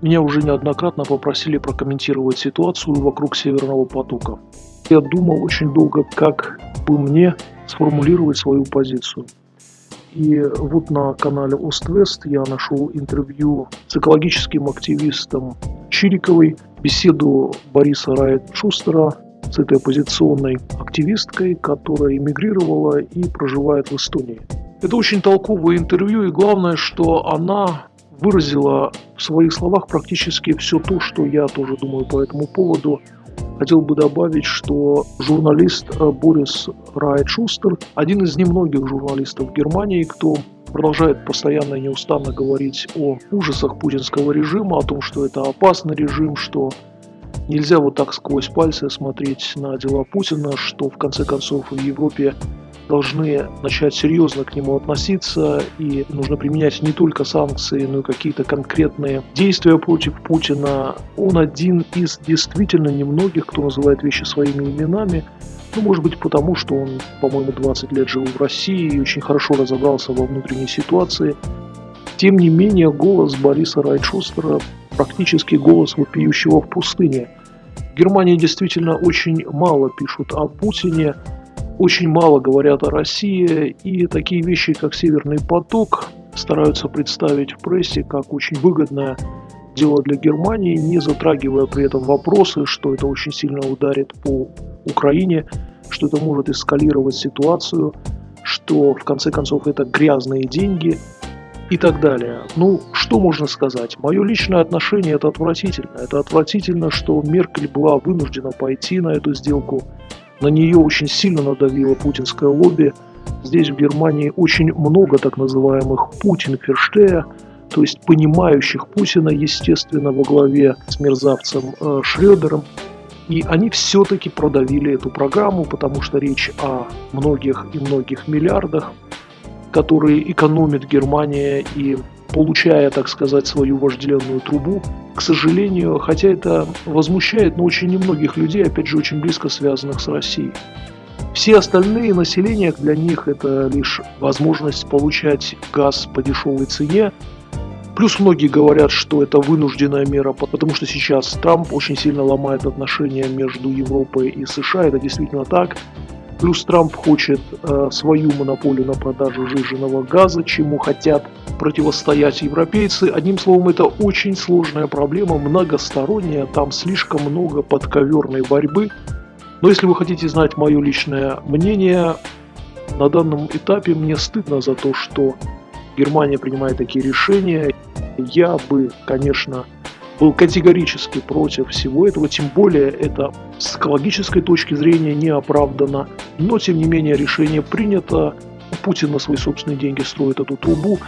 Меня уже неоднократно попросили прокомментировать ситуацию вокруг Северного потока. Я думал очень долго, как бы мне сформулировать свою позицию. И вот на канале Ост-Вест я нашел интервью с экологическим активистом Чириковой, беседу Бориса Райт-Шустера с этой оппозиционной активисткой, которая эмигрировала и проживает в Эстонии. Это очень толковое интервью, и главное, что она выразила в своих словах практически все то, что я тоже думаю по этому поводу. Хотел бы добавить, что журналист э, Борис Райт-Шустер один из немногих журналистов Германии, кто продолжает постоянно и неустанно говорить о ужасах путинского режима, о том, что это опасный режим, что нельзя вот так сквозь пальцы смотреть на дела Путина, что в конце концов в Европе должны начать серьезно к нему относиться, и нужно применять не только санкции, но и какие-то конкретные действия против Путина. Он один из действительно немногих, кто называет вещи своими именами, ну, может быть, потому что он, по-моему, 20 лет жил в России и очень хорошо разобрался во внутренней ситуации. Тем не менее, голос Бориса Райчустера практически голос вопиющего в пустыне. В Германии действительно очень мало пишут о Путине, очень мало говорят о России, и такие вещи, как «Северный поток», стараются представить в прессе как очень выгодное дело для Германии, не затрагивая при этом вопросы, что это очень сильно ударит по Украине, что это может эскалировать ситуацию, что в конце концов это грязные деньги и так далее. Ну, что можно сказать? Мое личное отношение это отвратительно. Это отвратительно, что Меркель была вынуждена пойти на эту сделку. На нее очень сильно надавило путинское лобби. Здесь, в Германии, очень много так называемых Путин-ферштея, то есть понимающих Путина, естественно, во главе с мерзавцем э, Шредером. И они все-таки продавили эту программу, потому что речь о многих и многих миллиардах, которые экономит Германия и получая, так сказать, свою вожделенную трубу. К сожалению, хотя это возмущает, но очень немногих людей, опять же, очень близко связанных с Россией. Все остальные населения, для них это лишь возможность получать газ по дешевой цене. Плюс многие говорят, что это вынужденная мера, потому что сейчас Трамп очень сильно ломает отношения между Европой и США. Это действительно так. Плюс Трамп хочет э, свою монополию на продажу жиженного газа, чему хотят противостоять европейцы. Одним словом, это очень сложная проблема, многосторонняя, там слишком много подковерной борьбы. Но если вы хотите знать мое личное мнение, на данном этапе мне стыдно за то, что Германия принимает такие решения. Я бы, конечно, был категорически против всего этого, тем более это с экологической точки зрения не оправдано. Но, тем не менее, решение принято. Путин на свои собственные деньги строит эту трубу.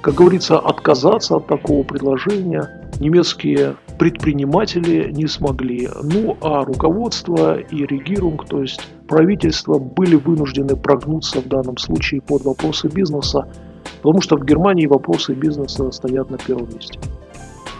Как говорится, отказаться от такого предложения немецкие предприниматели не смогли. Ну а руководство и регирунг, то есть правительство, были вынуждены прогнуться в данном случае под вопросы бизнеса, потому что в Германии вопросы бизнеса стоят на первом месте.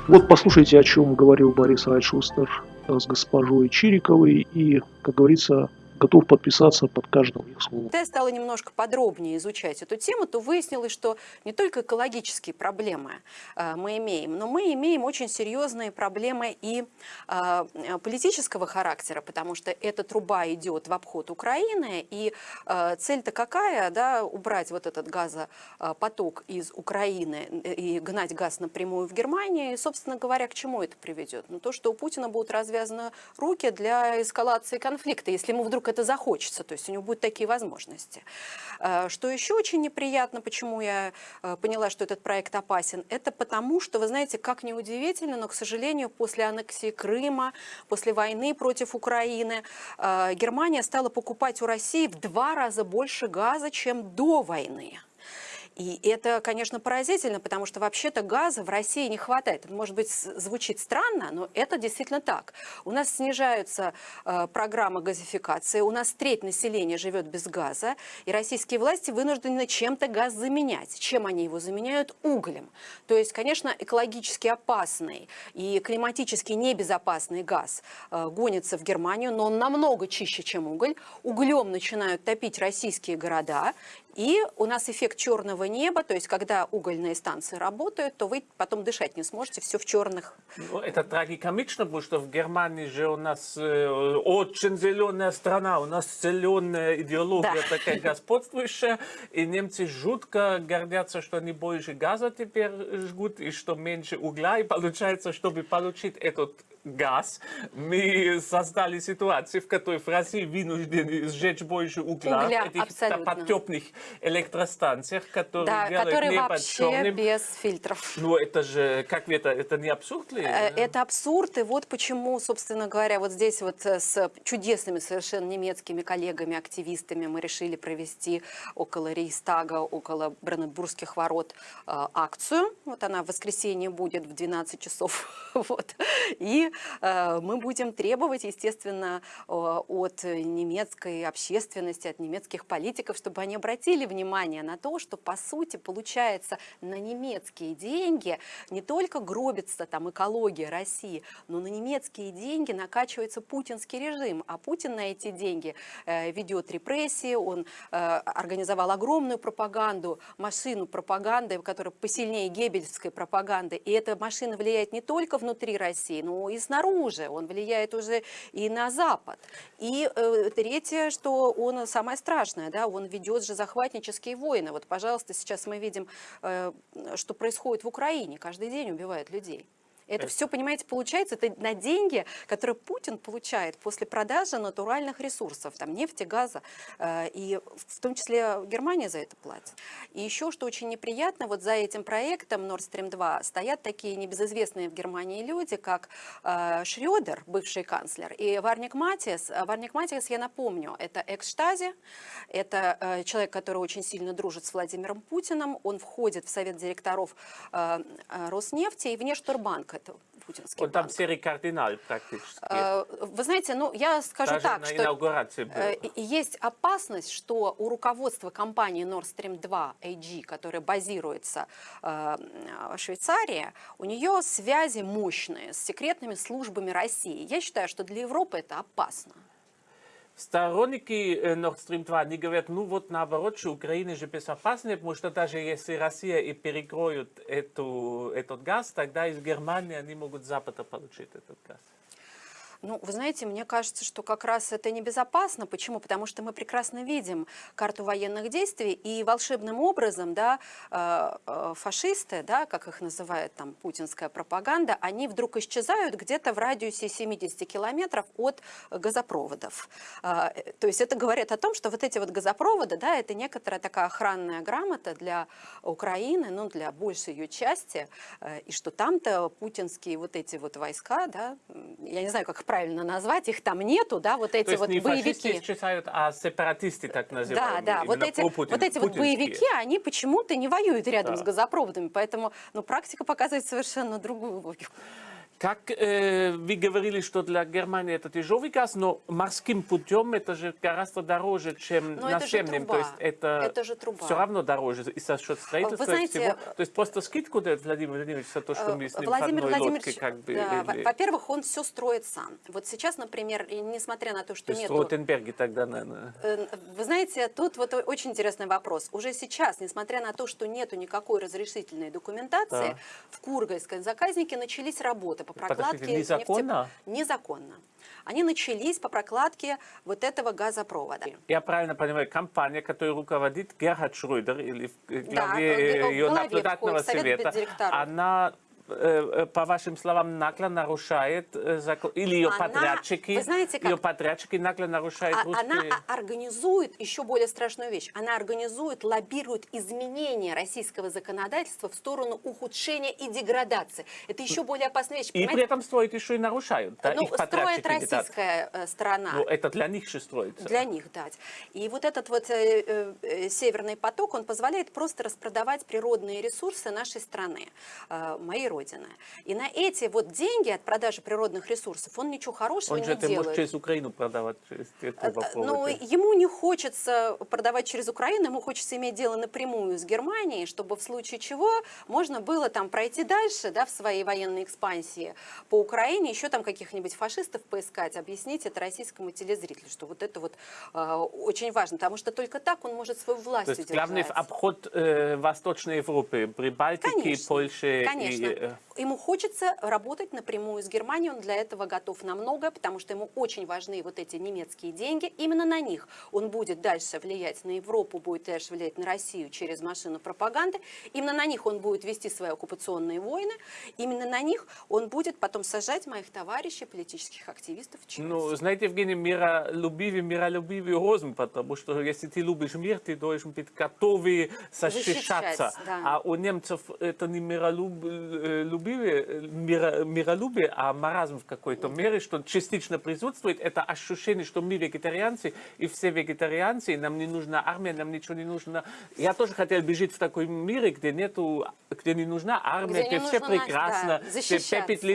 Вот послушайте, о чем говорил Борис Райшустер с госпожой Чириковой. И, как говорится, готов подписаться под каждым их словом. Когда я стала немножко подробнее изучать эту тему, то выяснилось, что не только экологические проблемы э, мы имеем, но мы имеем очень серьезные проблемы и э, политического характера, потому что эта труба идет в обход Украины, и э, цель-то какая, да, убрать вот этот газопоток из Украины и гнать газ напрямую в Германию, и, собственно говоря, к чему это приведет? Ну, то, что у Путина будут развязаны руки для эскалации конфликта, если ему вдруг это захочется, то есть у него будут такие возможности. Э, что еще очень неприятно, почему я э, поняла, что этот проект опасен, это потому, что, вы знаете, как неудивительно, но, к сожалению, после аннексии Крыма, после войны против Украины, э, Германия стала покупать у России в два раза больше газа, чем до войны. И это, конечно, поразительно, потому что вообще-то газа в России не хватает. может быть, звучит странно, но это действительно так. У нас снижаются э, программы газификации, у нас треть населения живет без газа, и российские власти вынуждены чем-то газ заменять. Чем они его заменяют? Углем. То есть, конечно, экологически опасный и климатически небезопасный газ э, гонится в Германию, но он намного чище, чем уголь. Углем начинают топить российские города, И у нас эффект черного неба, то есть когда угольные станции работают, то вы потом дышать не сможете, все в черных. Ну, это трагикомично, потому что в Германии же у нас э, очень зеленая страна, у нас зеленая идеология Да. такая господствующая, и немцы жутко гордятся, что они больше газа теперь жгут, и что меньше угля, и получается, чтобы получить этот газ, мы создали ситуацию, в которой в России вынуждены сжечь больше угля, Угля, в этих абсолютно. подтепных электростанциях, которые Да, делают которые небо вообще черным. без фильтров. Ну, это же, как это, это не абсурд ли? Э, Это абсурд, и вот почему, собственно говоря, вот здесь вот э, с чудесными совершенно немецкими коллегами, активистами мы решили провести около Рейхстага, около Бранденбургских ворот э, акцию. Вот она в воскресенье будет в 12 часов. Вот. И мы будем требовать, естественно, э, от немецкой общественности, от немецких политиков, чтобы они обратили внимание на то, что, по сути, получается, на немецкие деньги не только гробится там экология России, но на немецкие деньги накачивается путинский режим, а Путин на эти деньги э, ведет репрессии, он э, организовал огромную пропаганду, машину пропаганды, которая посильнее геббельской пропаганды, и эта машина влияет не только внутри России, но и снаружи, он влияет уже и на Запад. И э, третье, что он самое страшное, да, он ведет же захватнические войны. Вот, пожалуйста, сейчас мы видим, э, что происходит в Украине, каждый день убивают людей. Это Это- все, понимаете, получается, это на деньги, которые Путин получает после продажи натуральных ресурсов, там нефти, газа, э, и в том числе Германия за это платит. И еще, что очень неприятно, вот за этим проектом Nord Stream 2 стоят такие небезызвестные в Германии люди, как э, Шрёдер, бывший канцлер, и Варник Матиас. А Варник Матиас, я напомню, это экс-штази, это э, человек, который очень сильно дружит с Владимиром Путиным, он входит в совет директоров э, э, Роснефти и Внешторбанк, это путинский Он там банк. серый кардинал практически. Э, Вы знаете, ну я скажу Даже так, что э, есть опасность, что у руководства компании Nord Stream 2 AG, которая базируется э, в Швейцарии, у нее связи мощные с секретными службами России. Я считаю, что для Европы это опасно. Сторонники э, Nord Stream 2, они говорят, ну вот наоборот, что Украина же безопаснее, потому что даже если Россия и перекроет эту, этот газ, тогда из Германии они могут Запада получить этот газ. Ну, вы знаете, мне кажется, что как раз это небезопасно. Почему? Потому что мы прекрасно видим карту военных действий, и волшебным образом, да, э, э, фашисты, да, как их называет там путинская пропаганда, они вдруг исчезают где-то в радиусе 70 километров от газопроводов. Э, То есть это говорит о том, что вот эти вот газопроводы, да, это некоторая такая охранная грамота для Украины, ну, для большей ее части, и что там-то путинские вот эти вот войска, да, я не знаю, как правильно назвать, их там нету, да, вот эти То есть вот не боевики. исчезают, а сепаратисты так Да, называемые. да, вот эти, вот эти вот боевики, они почему-то не воюют рядом Да. с газопроводами, поэтому, ну, практика показывает совершенно другую логику. Как э, вы говорили, что для Германии это тяжелый газ, но морским путем это же гораздо дороже, чем Но наземным. То есть это, Это же труба. все равно дороже и за счет строительства Вы знаете, всего. То есть просто скидку дает Владимир Владимирович за то, что мы с ним Владимир Владимирович, лодке как бы... да, или- во-первых, он все строит сам. Вот сейчас, например, несмотря на то, что То есть нет Ротенберге тогда, наверное... Э, Вы знаете, тут вот очень интересный вопрос. Уже сейчас, несмотря на то, что нету никакой разрешительной документации, Да. в Кургальской заказнике начались работы по прокладке... незаконно? нефтеп- Незаконно. Они начались по прокладке вот этого газопровода. Я правильно понимаю, компания, которую руководит Герхард Шрöder, или в Да, главе э, ее главе наблюдательного совета, она, по вашим словам, нагло нарушает э, закон, или ее Она, подрядчики, вы знаете, как- ее подрядчики нагло нарушают А- русские... Она организует еще более страшную вещь. Она организует, лоббирует изменения российского законодательства в сторону ухудшения и деградации. Это еще более опасная вещь. И при понимаете? этом строит еще и нарушают, да, ну, их строит российская э, сторона. Ну, это для них же строится. Для них дать. И вот этот вот э, э, э, северный поток, он позволяет просто распродавать природные ресурсы нашей страны. Э, моей родины. И на эти вот деньги от продажи природных ресурсов он ничего хорошего Он не же это делает. может через Украину продавать, через Э, трубопроводы. Но ему не хочется продавать через Украину, ему хочется иметь дело напрямую с Германией, чтобы в случае чего можно было там пройти дальше, да, в своей военной экспансии по Украине, еще там каких-нибудь фашистов поискать, объяснить это российскому телезрителю, что вот это вот э, очень важно, потому что только так он может свою власть То есть удержать. главный обход э, Восточной Европы, Прибалтики, Конечно, Польши Конечно. и... э, Ему хочется работать напрямую с Германией, он для этого готов на многое, потому что ему очень важны вот эти немецкие деньги. Именно на них он будет дальше влиять на Европу, будет дальше влиять на Россию через машину пропаганды. Именно на них он будет вести свои оккупационные войны. Именно на них он будет потом сажать моих товарищей, политических активистов. Ну, знаете, Евгений, миролюбивый, миролюбивый розум, потому что если ты любишь мир, ты должен быть готовый защищаться. Защищать, да. А у немцев это не миролюбие, миро, миролюбие, а маразм в какой-то мере, что частично присутствует, это ощущение, что мы вегетарианцы, и все вегетарианцы, и нам не нужна армия, нам ничего не нужно. Я тоже хотел бы жить в таком мире, где нету, где не нужна армия, Где где, все прекрасно, да,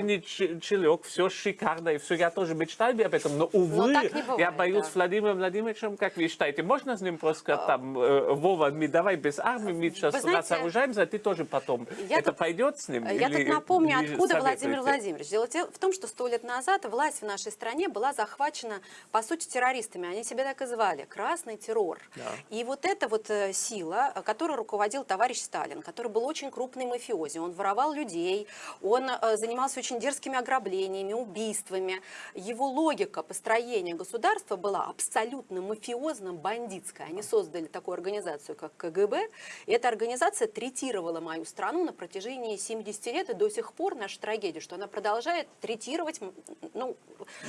где ч- челек, все шикарно, и все, я тоже мечтал бы об этом, но, увы, не бывает, я боюсь да. Владимиром Владимировичем, как вы считаете, можно с ним просто там, э, Вова, мы давай без армии, мы сейчас знаете, нас вооружаемся, а ты тоже потом. я это тут- пойдет с ним? Я тут напомню, откуда Владимир? Владимирович. Дело в том, что сто лет назад власть в нашей стране была захвачена, по сути, террористами. Они себя так и звали. Красный террор. Да. И вот эта вот э, сила, э, которой руководил товарищ Сталин, который был очень крупный мафиози, он воровал людей, он э, занимался очень дерзкими ограблениями, убийствами. Его логика построения государства была абсолютно мафиозно-бандитская. Они создали такую организацию, как КГБ, и эта организация третировала мою страну на протяжении 70 лет, и до сих пор наша трагедия, что она продолжает третировать ну,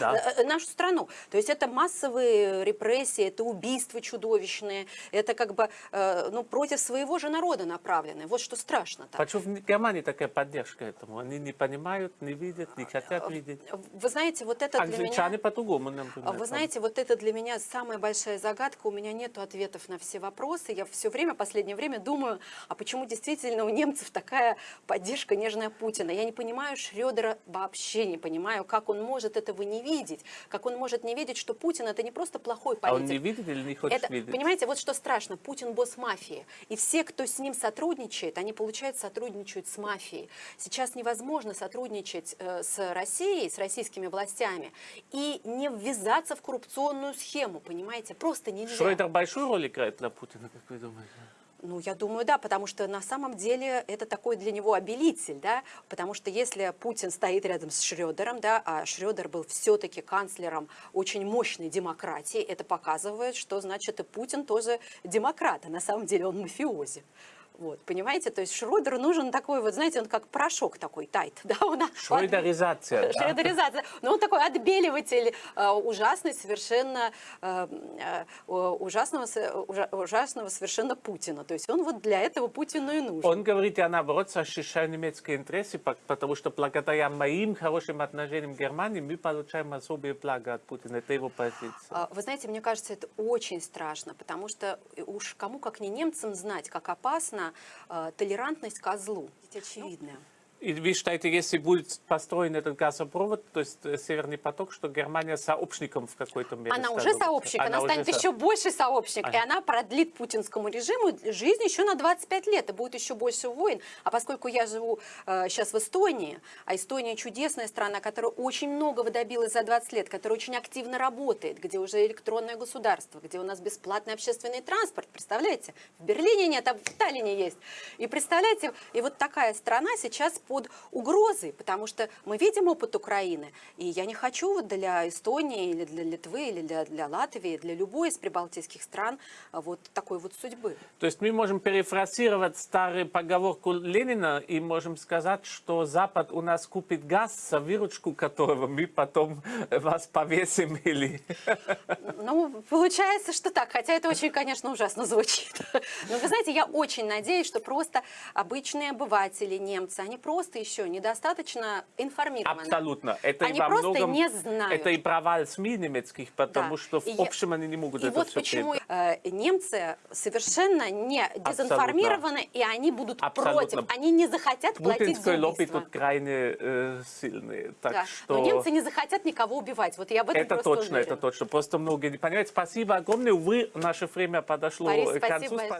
Да. э, э, нашу страну. То есть это массовые репрессии, это убийства чудовищные, это как бы э, ну, против своего же народа направленные. Вот что страшно. -то. Почему в Германии такая поддержка этому? Они не понимают, не видят, не хотят видеть. Вы знаете, вот это для Англичане меня... по-другому, например. Вы знаете, вот это для меня самая большая загадка. У меня нет ответов на все вопросы. Я все время, последнее время думаю, а почему действительно у немцев такая поддержка нежная Путина? Я не понимаю Шредера вообще не понимаю, как он может этого не видеть, как он может не видеть, что Путин это не просто плохой А он политик. не видит или не хочет Это, видеть? понимаете, вот что страшно, Путин босс мафии, и все, кто с ним сотрудничает, они, получается, сотрудничают с мафией. Сейчас невозможно сотрудничать э, с Россией, с российскими властями, и не ввязаться в коррупционную схему, понимаете, просто нельзя. Шройдер большую роль играет для Путина, как вы думаете? Ну, я думаю, да, потому что на самом деле это такой для него обелитель, да, потому что если Путин стоит рядом с Шредером, да, а Шредер был все-таки канцлером очень мощной демократии, это показывает, что, значит, и Путин тоже демократ, а на самом деле он мафиози. Вот, понимаете, то есть Шрёдеру нужен такой, вот знаете, он как порошок такой, тайт, да, он Шройдеризация. да. Шредеризация. Но он такой отбеливатель э, ужасный, совершенно э, э, ужасного, ужа- ужасного совершенно Путина. То есть он вот для этого Путину и нужен. Он говорит, я наоборот защищаю немецкие интересы, по- потому что благодаря моим хорошим отношениям к Германии мы получаем особые блага от Путина. Это его позиция. А, Вы знаете, мне кажется, это очень страшно, потому что уж кому как не немцам знать, как опасна э, толерантность козлу. Это очевидно. И вы считаете, если будет построен этот газопровод, то есть э, Северный поток, что Германия сообщником в какой-то мере Она уже становится? сообщник, она, уже станет со- еще больше сообщник, и Ага. она продлит путинскому режиму жизнь еще на 25 лет, и будет еще больше войн. А поскольку я живу э, сейчас в Эстонии, а Эстония чудесная страна, которая очень многого добилась за 20 лет, которая очень активно работает, где уже электронное государство, где у нас бесплатный общественный транспорт, представляете? В Берлине нет, а в Таллине есть. И представляете, и вот такая страна сейчас под угрозой, потому что мы видим опыт Украины, и я не хочу вот для Эстонии или для Литвы или для, для Латвии, для любой из прибалтийских стран а, вот такой вот судьбы. То есть мы можем перефразировать старую поговорку Ленина и можем сказать, что Запад у нас купит газ, за выручку которого мы потом вас повесим или... Ну, получается, что так, хотя это очень, конечно, ужасно звучит. Но вы знаете, я очень надеюсь, что просто обычные обыватели, немцы, они просто просто еще недостаточно информированы. Абсолютно. Это Они и во просто многом, не знают. это и провал СМИ немецких, потому Да. что в И я- общем они не могут И это вот все почему э, немцы совершенно не дезинформированы, и они будут Абсолютно. против. Они не захотят платить за лобби тут крайне э, сильные. Так Да. что... Но немцы не захотят никого убивать. Вот я в этом Это точно, уверена. это точно. Просто многие не понимают. Спасибо огромное. Увы, наше время подошло Борис, к концу. спасибо.